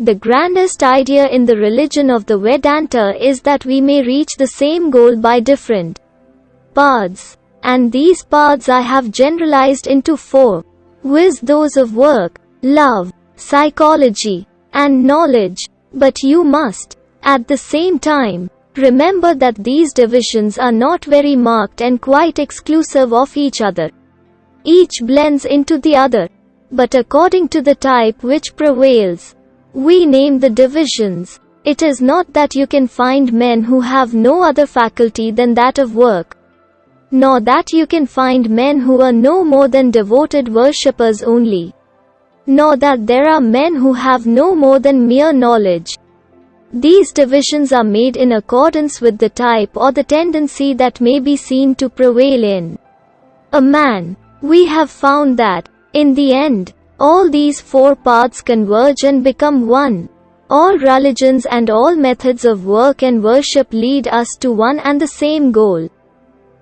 The grandest idea in the religion of the Vedanta is that we may reach the same goal by different paths. And these paths I have generalized into four. Viz those of work, love, psychology, and knowledge. But you must, at the same time, remember that these divisions are not very marked and quite exclusive of each other. Each blends into the other. But according to the type which prevails, we name the divisions. It is not that you can find men who have no other faculty than that of work, nor that you can find men who are no more than devoted worshippers only, nor that there are men who have no more than mere knowledge. These divisions are made in accordance with the type or the tendency that may be seen to prevail in a man. We have found that, in the end, all these four paths converge and become one. All religions and all methods of work and worship lead us to one and the same goal.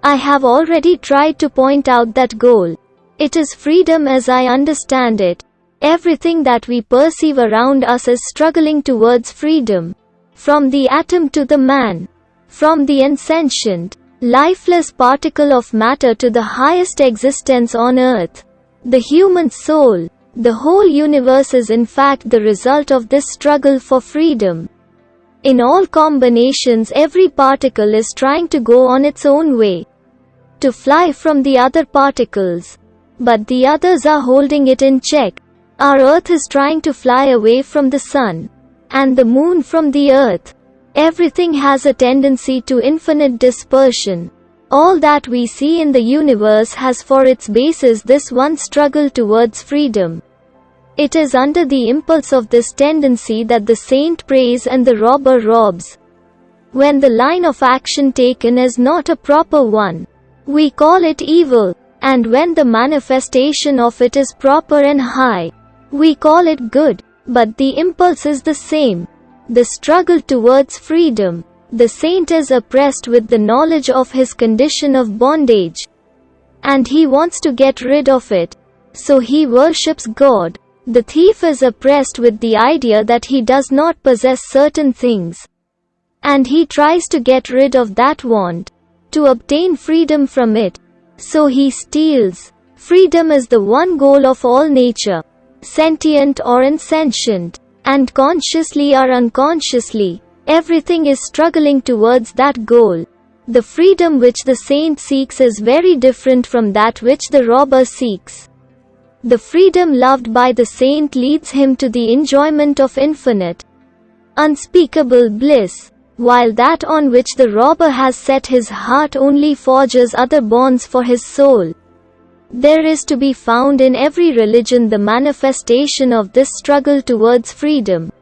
I have already tried to point out that goal. It is freedom as I understand it. Everything that we perceive around us is struggling towards freedom. From the atom to the man. From the insentient, lifeless particle of matter to the highest existence on earth. The human soul. The whole universe is in fact the result of this struggle for freedom. In all combinations every particle is trying to go on its own way. To fly from the other particles. But the others are holding it in check. Our earth is trying to fly away from the sun. And the moon from the earth. Everything has a tendency to infinite dispersion. All that we see in the universe has for its basis this one struggle towards freedom. It is under the impulse of this tendency that the saint prays and the robber robs. When the line of action taken is not a proper one, we call it evil, and when the manifestation of it is proper and high, we call it good, but the impulse is the same. The struggle towards freedom. The saint is oppressed with the knowledge of his condition of bondage. And he wants to get rid of it. So he worships God. The thief is oppressed with the idea that he does not possess certain things. And he tries to get rid of that want, to obtain freedom from it. So he steals. Freedom is the one goal of all nature, sentient or insentient, and consciously or unconsciously, everything is struggling towards that goal. The freedom which the saint seeks is very different from that which the robber seeks. The freedom loved by the saint leads him to the enjoyment of infinite, unspeakable bliss, while that on which the robber has set his heart only forges other bonds for his soul. There is to be found in every religion the manifestation of this struggle towards freedom.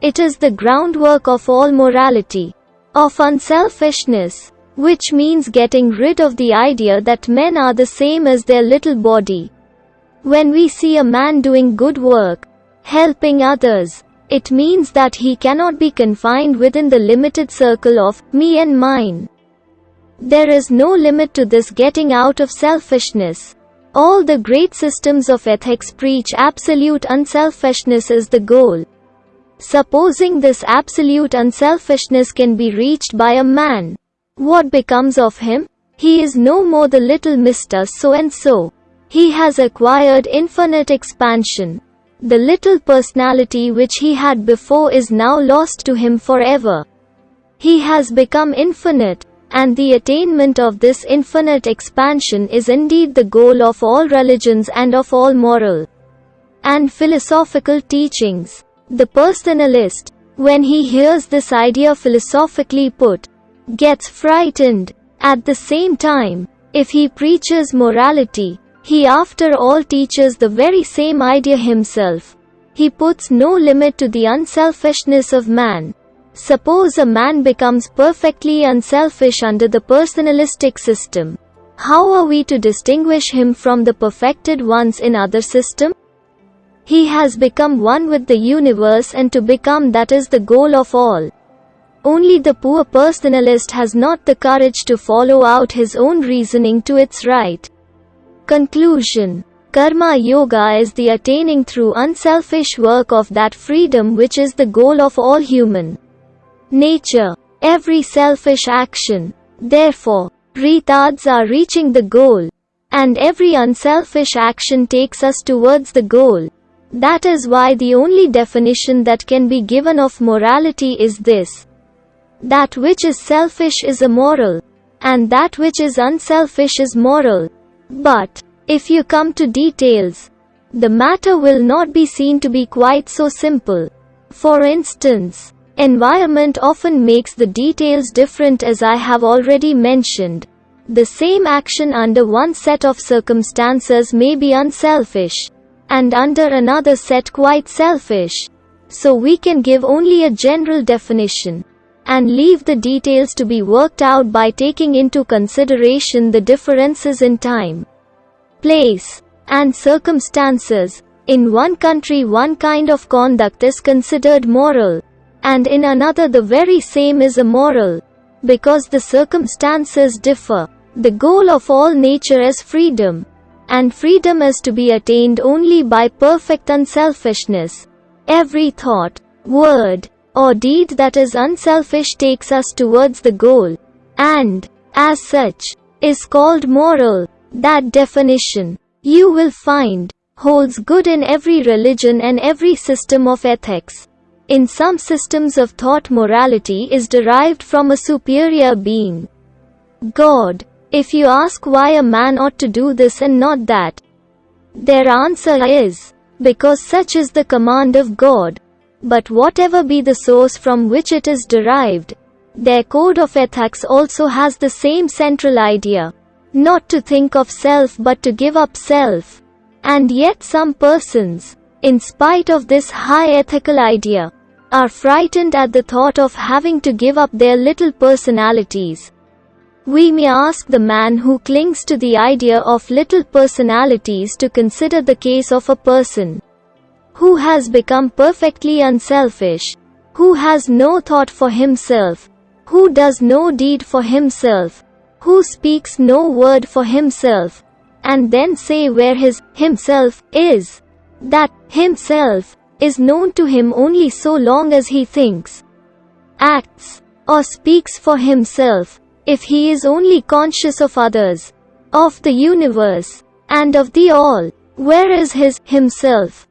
It is the groundwork of all morality, of unselfishness, which means getting rid of the idea that men are the same as their little body. When we see a man doing good work, helping others, it means that he cannot be confined within the limited circle of me and mine. There is no limit to this getting out of selfishness. All the great systems of ethics preach absolute unselfishness is the goal. Supposing this absolute unselfishness can be reached by a man, what becomes of him? He is no more the little Mr. So and so. He has acquired infinite expansion. The little personality which he had before is now lost to him forever. He has become infinite, and the attainment of this infinite expansion is indeed the goal of all religions and of all moral and philosophical teachings. The personalist, when he hears this idea philosophically put, gets frightened. At the same time, if he preaches morality, he after all teaches the very same idea himself. He puts no limit to the unselfishness of man. Suppose a man becomes perfectly unselfish under the personalistic system. How are we to distinguish him from the perfected ones in other system? He has become one with the universe and to become that is the goal of all. Only the poor personalist has not the courage to follow out his own reasoning to its right. Conclusion Karma Yoga is the attaining through unselfish work of that freedom which is the goal of all human nature. Every selfish action, therefore, retards our reaching the goal. And every unselfish action takes us towards the goal. That is why the only definition that can be given of morality is this. That which is selfish is immoral. And that which is unselfish is moral. But, if you come to details, the matter will not be seen to be quite so simple. For instance, environment often makes the details different as I have already mentioned. The same action under one set of circumstances may be unselfish, and under another set quite selfish. So we can give only a general definition, and leave the details to be worked out by taking into consideration the differences in time place, and circumstances. In one country one kind of conduct is considered moral, and in another the very same is immoral. Because the circumstances differ. The goal of all nature is freedom. And freedom is to be attained only by perfect unselfishness. Every thought, word, or deed that is unselfish takes us towards the goal. And, as such, is called moral. That definition, you will find, holds good in every religion and every system of ethics. In some systems of thought morality is derived from a superior being. God. If you ask why a man ought to do this and not that, their answer is, because such is the command of God. But whatever be the source from which it is derived, their code of ethics also has the same central idea. Not to think of self but to give up self. And yet some persons, in spite of this high ethical idea, are frightened at the thought of having to give up their little personalities. We may ask the man who clings to the idea of little personalities to consider the case of a person who has become perfectly unselfish, who has no thought for himself, who does no deed for himself, who speaks no word for himself, and then say where his himself is. That himself is known to him only so long as he thinks, acts, or speaks for himself, if he is only conscious of others, of the universe, and of the all. Where is his himself?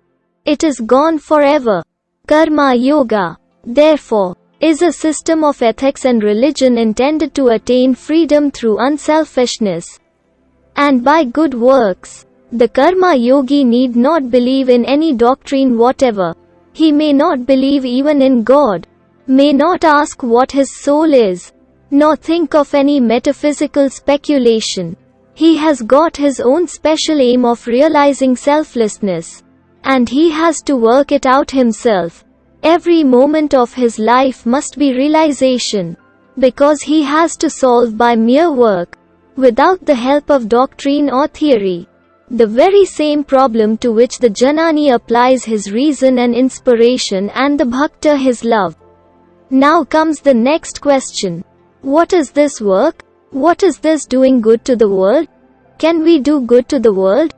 It is gone forever. Karma Yoga. Therefore, is a system of ethics and religion intended to attain freedom through unselfishness and by good works. The karma yogi need not believe in any doctrine whatever. He may not believe even in God, may not ask what his soul is, nor think of any metaphysical speculation. He has got his own special aim of realizing selflessness, and he has to work it out himself. Every moment of his life must be realization. Because he has to solve by mere work, without the help of doctrine or theory. The very same problem to which the Jnani applies his reason and inspiration and the Bhakta his love. Now comes the next question. What is this work? What is this doing good to the world? Can we do good to the world?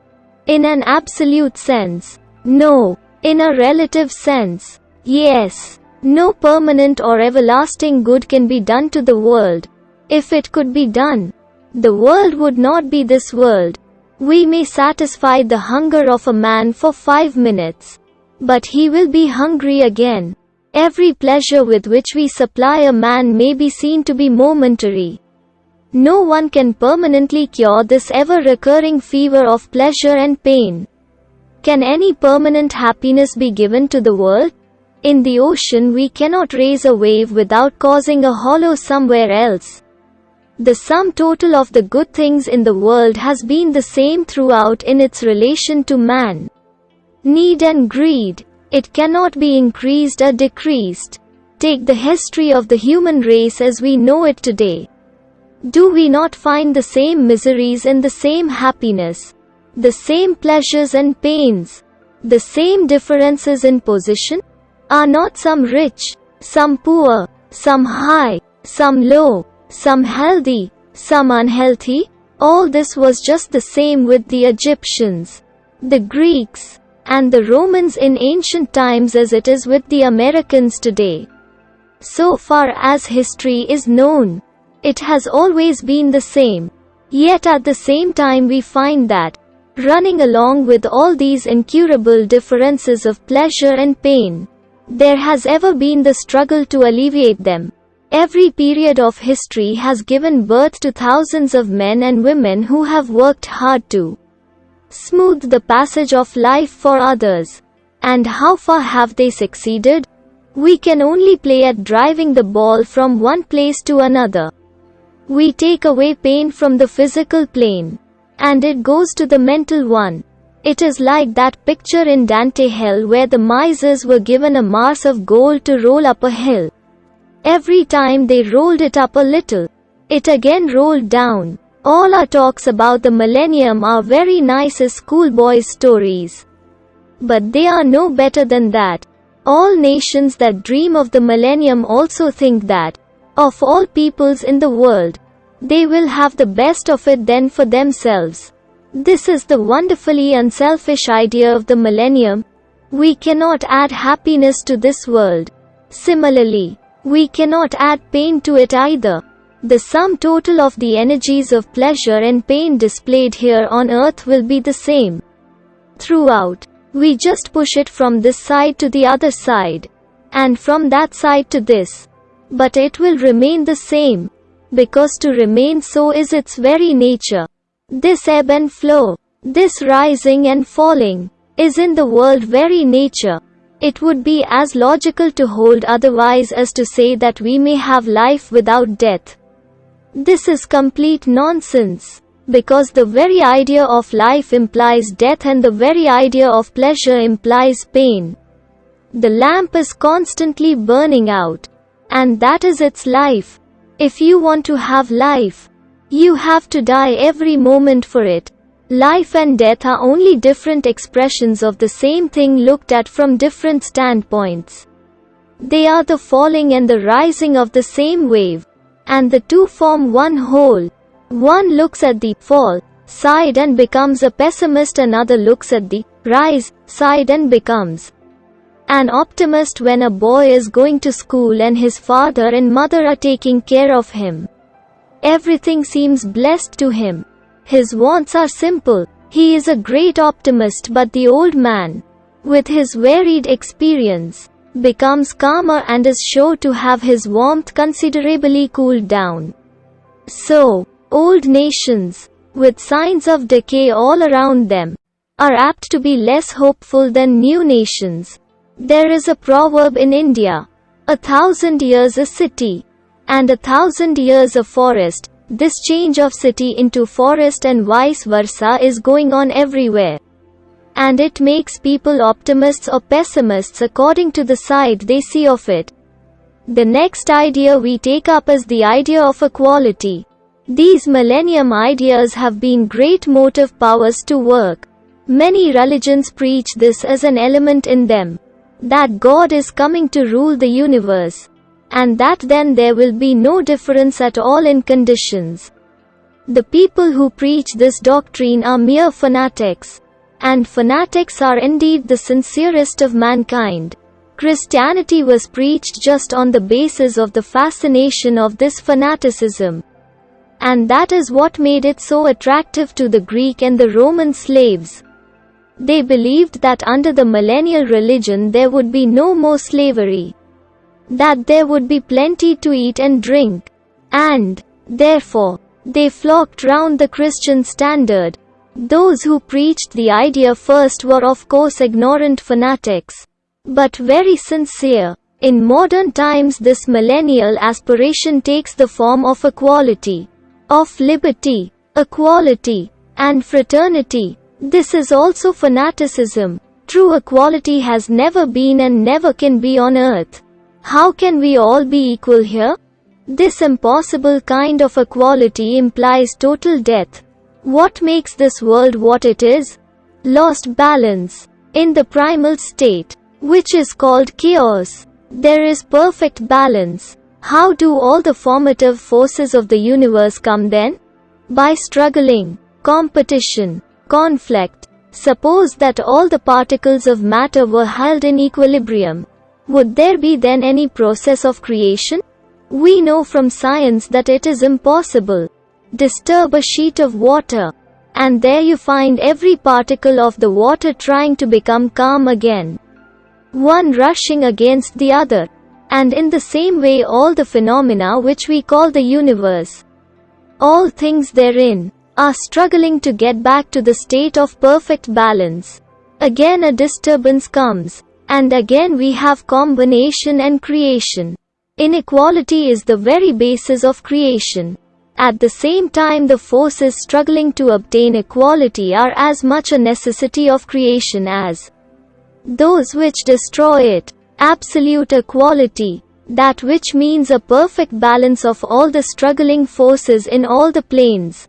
In an absolute sense. No. In a relative sense. Yes. No permanent or everlasting good can be done to the world. If it could be done, the world would not be this world. We may satisfy the hunger of a man for five minutes. But he will be hungry again. Every pleasure with which we supply a man may be seen to be momentary. No one can permanently cure this ever-recurring fever of pleasure and pain. Can any permanent happiness be given to the world? In the ocean we cannot raise a wave without causing a hollow somewhere else. The sum total of the good things in the world has been the same throughout in its relation to man. Need and greed. It cannot be increased or decreased. Take the history of the human race as we know it today. Do we not find the same miseries and the same happiness? The same pleasures and pains? The same differences in position? Are not some rich, some poor, some high, some low, some healthy, some unhealthy? All this was just the same with the Egyptians. the Greeks, and the Romans in ancient times as it is with the Americans today. So far as history is known, it has always been the same. Yet at the same time we find that, running along with all these incurable differences of pleasure and pain, there has ever been the struggle to alleviate them. Every period of history has given birth to thousands of men and women who have worked hard to smooth the passage of life for others. And how far have they succeeded? We can only play at driving the ball from one place to another. We take away pain from the physical plane. And it goes to the mental one. It is like that picture in Dante Hell where the misers were given a mass of gold to roll up a hill. Every time they rolled it up a little, it again rolled down. All our talks about the millennium are very nice as schoolboys stories. But they are no better than that. All nations that dream of the millennium also think that, of all peoples in the world, they will have the best of it then for themselves. This is the wonderfully unselfish idea of the millennium. We cannot add happiness to this world. Similarly, we cannot add pain to it either. The sum total of the energies of pleasure and pain displayed here on earth will be the same. Throughout, we just push it from this side to the other side, and from that side to this. But it will remain the same, because to remain so is its very nature. This ebb and flow, this rising and falling, is in the world very nature. It would be as logical to hold otherwise as to say that we may have life without death. This is complete nonsense. Because the very idea of life implies death and the very idea of pleasure implies pain. The lamp is constantly burning out. And that is its life. If you want to have life, you have to die every moment for it. Life and death are only different expressions of the same thing looked at from different standpoints. They are the falling and the rising of the same wave and the two form one whole. One looks at the fall side and becomes a pessimist, another looks at the rise side and becomes an optimist when a boy is going to school and his father and mother are taking care of him. Everything seems blessed to him. His wants are simple. He is a great optimist, but the old man, with his varied experience, becomes calmer and is sure to have his warmth considerably cooled down. So, old nations, with signs of decay all around them, are apt to be less hopeful than new nations. There is a proverb in India, a thousand years a city, and a thousand years a forest. This change of city into forest and vice versa is going on everywhere and it makes people optimists or pessimists according to the side they see of it. The next idea we take up is the idea of equality. These millennium ideas have been great motive powers to work. Many religions preach this as an element in them. That God is coming to rule the universe. And that then there will be no difference at all in conditions. The people who preach this doctrine are mere fanatics. And fanatics are indeed the sincerest of mankind. Christianity was preached just on the basis of the fascination of this fanaticism. And that is what made it so attractive to the Greek and the Roman slaves. They believed that under the millennial religion there would be no more slavery. That there would be plenty to eat and drink. And, therefore, they flocked round the Christian standard. Those who preached the idea first were of course ignorant fanatics, but very sincere. In modern times this millennial aspiration takes the form of equality, of liberty, equality, and fraternity. This is also fanaticism. True equality has never been and never can be on earth. How can we all be equal here? This impossible kind of equality implies total death. What makes this world what it is? Lost balance. In the primal state, which is called chaos, there is perfect balance. How do all the formative forces of the universe come then? By struggling, competition, conflict, Suppose that all the particles of matter were held in equilibrium. Would there be then any process of creation? We know from science that it is impossible. Disturb a sheet of water. And there you find every particle of the water trying to become calm again. One rushing against the other. And in the same way all the phenomena which we call the universe. All things therein are struggling to get back to the state of perfect balance. Again a disturbance comes. And again we have combination and creation. Inequality is the very basis of creation. At the same time the forces struggling to obtain equality are as much a necessity of creation as those which destroy it. Absolute equality. That which means a perfect balance of all the struggling forces in all the planes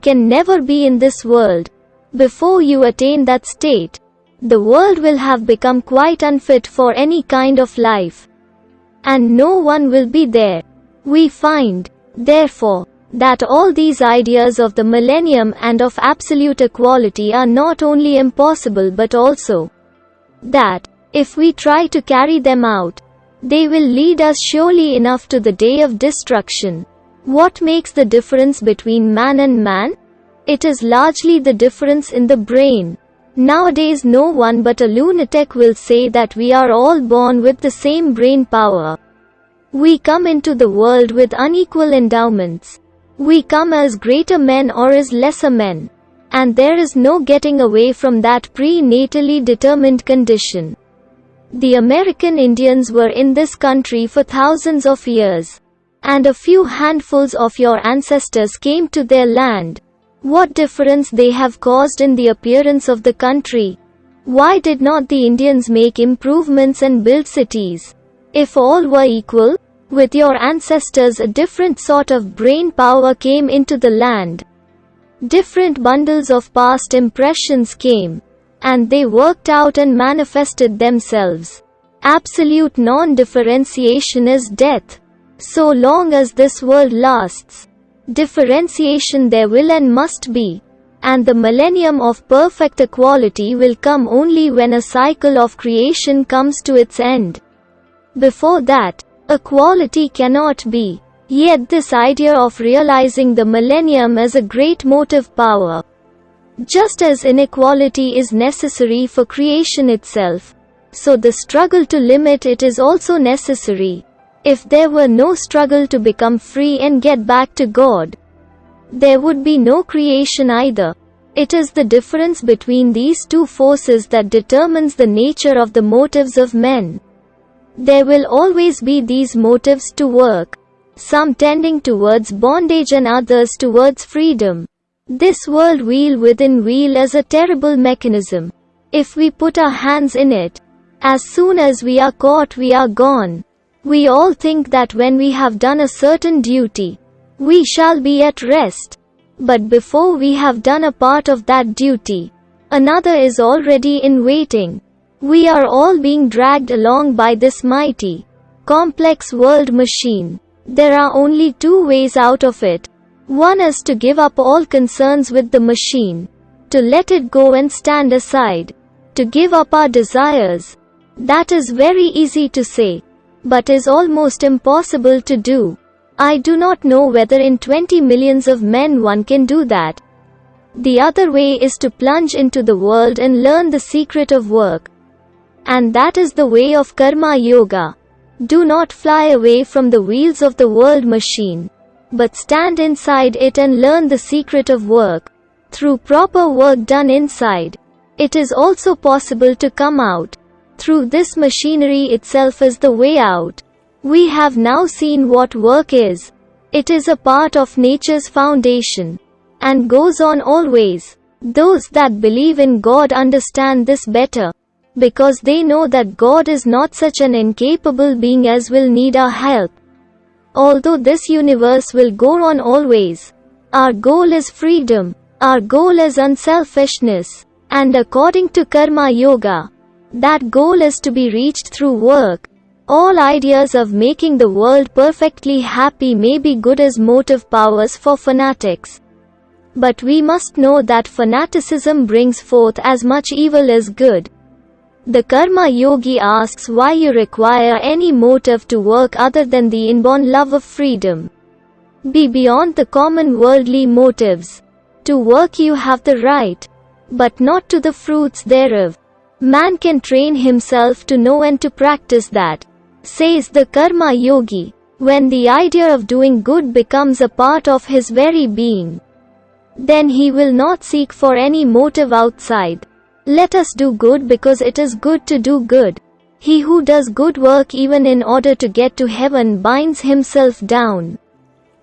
can never be in this world. Before you attain that state, the world will have become quite unfit for any kind of life. And no one will be there. We find, therefore, that all these ideas of the millennium and of absolute equality are not only impossible but also that, if we try to carry them out, they will lead us surely enough to the day of destruction. What makes the difference between man and man? It is largely the difference in the brain. Nowadays no one but a lunatic will say that we are all born with the same brain power. We come into the world with unequal endowments. We come as greater men or as lesser men. And there is no getting away from that prenatally determined condition. The American Indians were in this country for thousands of years. And a few handfuls of your ancestors came to their land. What difference they have caused in the appearance of the country. Why did not the Indians make improvements and build cities? If all were equal, with your ancestors a different sort of brain power came into the land. Different bundles of past impressions came. And they worked out and manifested themselves. Absolute non-differentiation is death. So long as this world lasts, Differentiation there will and must be. And the millennium of perfect equality will come only when a cycle of creation comes to its end. Before that, equality cannot be. Yet this idea of realizing the millennium as a great motive power. Just as inequality is necessary for creation itself, so the struggle to limit it is also necessary. If there were no struggle to become free and get back to God, there would be no creation either. It is the difference between these two forces that determines the nature of the motives of men. There will always be these motives to work, some tending towards bondage and others towards freedom. This world wheel within wheel is a terrible mechanism. If we put our hands in it, as soon as we are caught we are gone. We all think that when we have done a certain duty, we shall be at rest. But before we have done a part of that duty, another is already in waiting. We are all being dragged along by this mighty, complex world machine. There are only two ways out of it. One is to give up all concerns with the machine, to let it go and stand aside, to give up our desires. That is very easy to say but is almost impossible to do. I do not know whether in 20 millions of men one can do that. The other way is to plunge into the world and learn the secret of work. And that is the way of Karma Yoga. Do not fly away from the wheels of the world machine, but stand inside it and learn the secret of work. Through proper work done inside, it is also possible to come out through this machinery itself is the way out. We have now seen what work is. It is a part of nature's foundation. And goes on always. Those that believe in God understand this better. Because they know that God is not such an incapable being as will need our help. Although this universe will go on always. Our goal is freedom. Our goal is unselfishness. And according to Karma Yoga, that goal is to be reached through work. All ideas of making the world perfectly happy may be good as motive powers for fanatics. But we must know that fanaticism brings forth as much evil as good. The Karma Yogi asks why you require any motive to work other than the inborn love of freedom. Be beyond the common worldly motives. To work you have the right, but not to the fruits thereof. Man can train himself to know and to practice that. Says the Karma Yogi, when the idea of doing good becomes a part of his very being, then he will not seek for any motive outside. Let us do good because it is good to do good. He who does good work even in order to get to heaven binds himself down.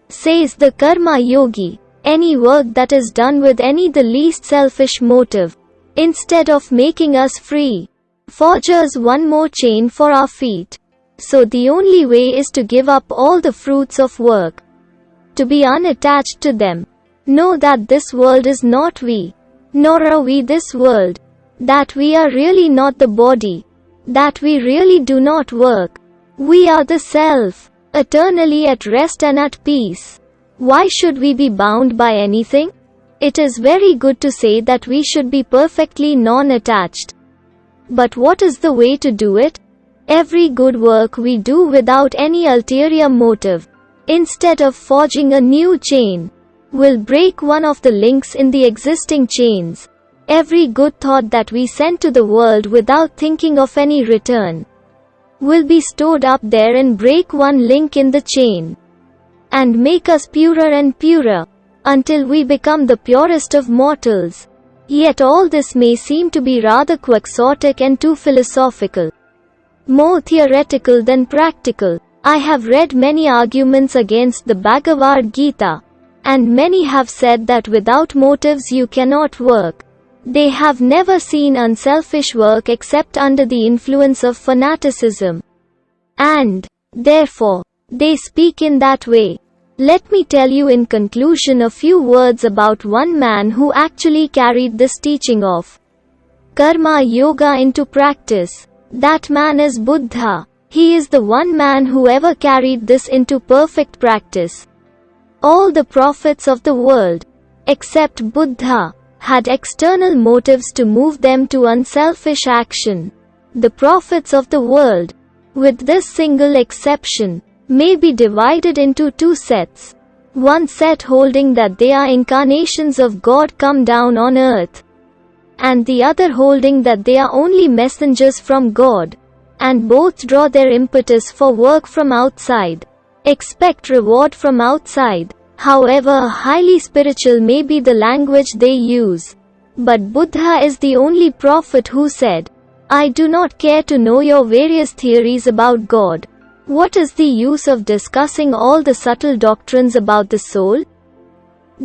Says the Karma Yogi, any work that is done with any the least selfish motive, instead of making us free, forges one more chain for our feet. So the only way is to give up all the fruits of work. To be unattached to them. Know that this world is not we. Nor are we this world. That we are really not the body. That we really do not work. We are the self. Eternally at rest and at peace. Why should we be bound by anything? It is very good to say that we should be perfectly non-attached. But what is the way to do it? Every good work we do without any ulterior motive, instead of forging a new chain, will break one of the links in the existing chains. Every good thought that we send to the world without thinking of any return will be stored up there and break one link in the chain and make us purer and purer until we become the purest of mortals. Yet all this may seem to be rather quixotic and too philosophical more theoretical than practical. I have read many arguments against the Bhagavad Gita, and many have said that without motives you cannot work. They have never seen unselfish work except under the influence of fanaticism. And, therefore, they speak in that way. Let me tell you in conclusion a few words about one man who actually carried this teaching of Karma Yoga into practice. That man is Buddha. He is the one man who ever carried this into perfect practice. All the prophets of the world, except Buddha, had external motives to move them to unselfish action. The prophets of the world, with this single exception, may be divided into two sets. One set holding that they are incarnations of God come down on earth, and the other holding that they are only messengers from God, and both draw their impetus for work from outside. Expect reward from outside. However highly spiritual may be the language they use. But Buddha is the only prophet who said, I do not care to know your various theories about God. What is the use of discussing all the subtle doctrines about the soul?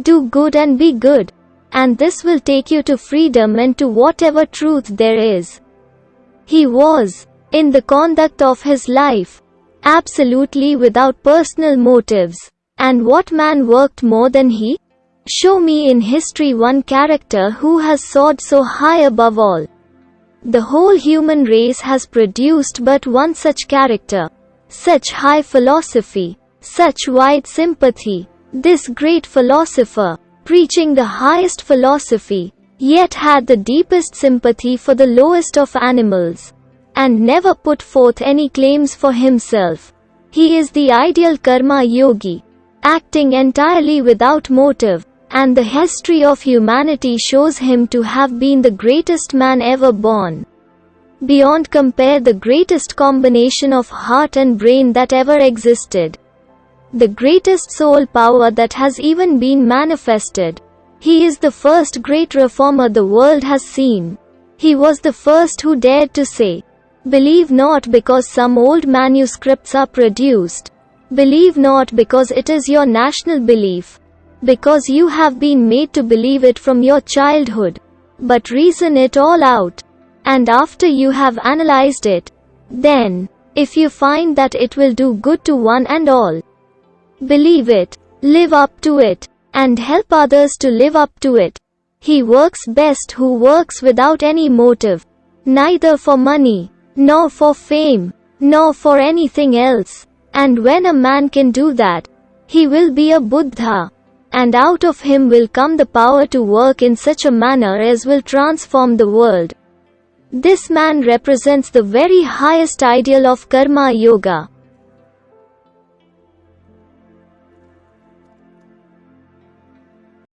Do good and be good and this will take you to freedom and to whatever truth there is. He was, in the conduct of his life, absolutely without personal motives. And what man worked more than he? Show me in history one character who has soared so high above all. The whole human race has produced but one such character. Such high philosophy. Such wide sympathy. This great philosopher, preaching the highest philosophy, yet had the deepest sympathy for the lowest of animals, and never put forth any claims for himself. He is the ideal karma yogi, acting entirely without motive, and the history of humanity shows him to have been the greatest man ever born. Beyond compare the greatest combination of heart and brain that ever existed the greatest soul power that has even been manifested. He is the first great reformer the world has seen. He was the first who dared to say, Believe not because some old manuscripts are produced. Believe not because it is your national belief. Because you have been made to believe it from your childhood. But reason it all out. And after you have analyzed it, then, if you find that it will do good to one and all, Believe it, live up to it, and help others to live up to it. He works best who works without any motive, neither for money, nor for fame, nor for anything else. And when a man can do that, he will be a Buddha. And out of him will come the power to work in such a manner as will transform the world. This man represents the very highest ideal of Karma Yoga.